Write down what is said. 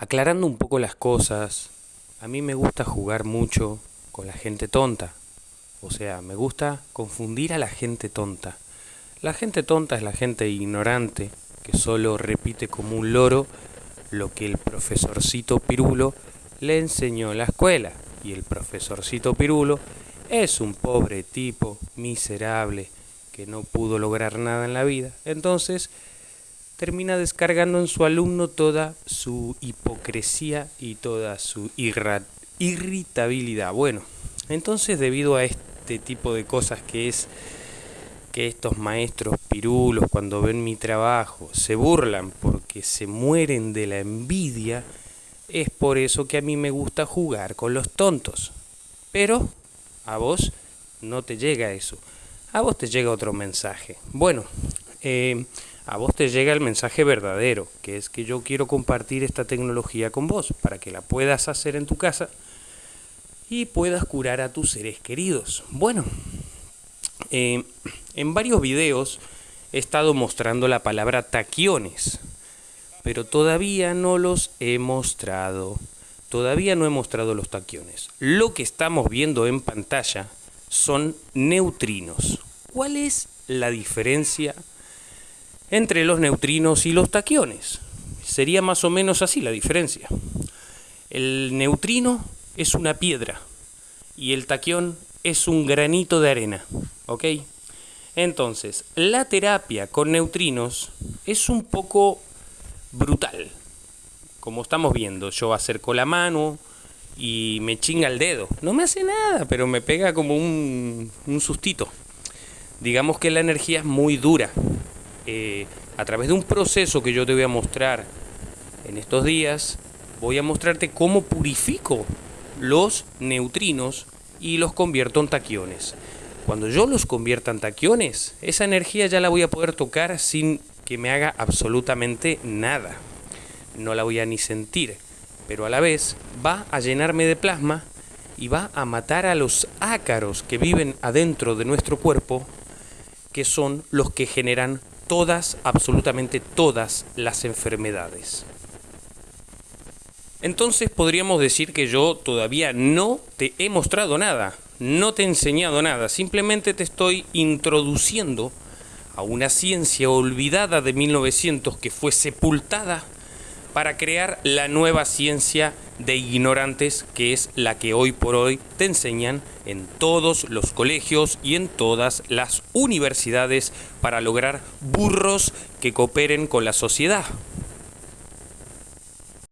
Aclarando un poco las cosas, a mí me gusta jugar mucho con la gente tonta. O sea, me gusta confundir a la gente tonta. La gente tonta es la gente ignorante que solo repite como un loro lo que el profesorcito Pirulo le enseñó en la escuela. Y el profesorcito Pirulo es un pobre tipo miserable que no pudo lograr nada en la vida. Entonces, termina descargando en su alumno toda su hipocresía y toda su irritabilidad. Bueno, entonces debido a este tipo de cosas que es que estos maestros pirulos cuando ven mi trabajo se burlan porque se mueren de la envidia, es por eso que a mí me gusta jugar con los tontos. Pero a vos no te llega eso, a vos te llega otro mensaje. Bueno, eh, a vos te llega el mensaje verdadero, que es que yo quiero compartir esta tecnología con vos para que la puedas hacer en tu casa y puedas curar a tus seres queridos. Bueno, eh, en varios videos he estado mostrando la palabra taquiones, pero todavía no los he mostrado. Todavía no he mostrado los taquiones. Lo que estamos viendo en pantalla son neutrinos. ¿Cuál es la diferencia entre los neutrinos y los taquiones. Sería más o menos así la diferencia. El neutrino es una piedra y el taquión es un granito de arena. ¿Ok? Entonces, la terapia con neutrinos es un poco brutal. Como estamos viendo, yo acerco la mano y me chinga el dedo. No me hace nada, pero me pega como un, un sustito. Digamos que la energía es muy dura. Eh, a través de un proceso que yo te voy a mostrar en estos días, voy a mostrarte cómo purifico los neutrinos y los convierto en taquiones. Cuando yo los convierta en taquiones, esa energía ya la voy a poder tocar sin que me haga absolutamente nada. No la voy a ni sentir, pero a la vez va a llenarme de plasma y va a matar a los ácaros que viven adentro de nuestro cuerpo, que son los que generan todas, absolutamente todas las enfermedades. Entonces podríamos decir que yo todavía no te he mostrado nada, no te he enseñado nada, simplemente te estoy introduciendo a una ciencia olvidada de 1900 que fue sepultada para crear la nueva ciencia de ignorantes que es la que hoy por hoy te enseñan en todos los colegios y en todas las universidades para lograr burros que cooperen con la sociedad.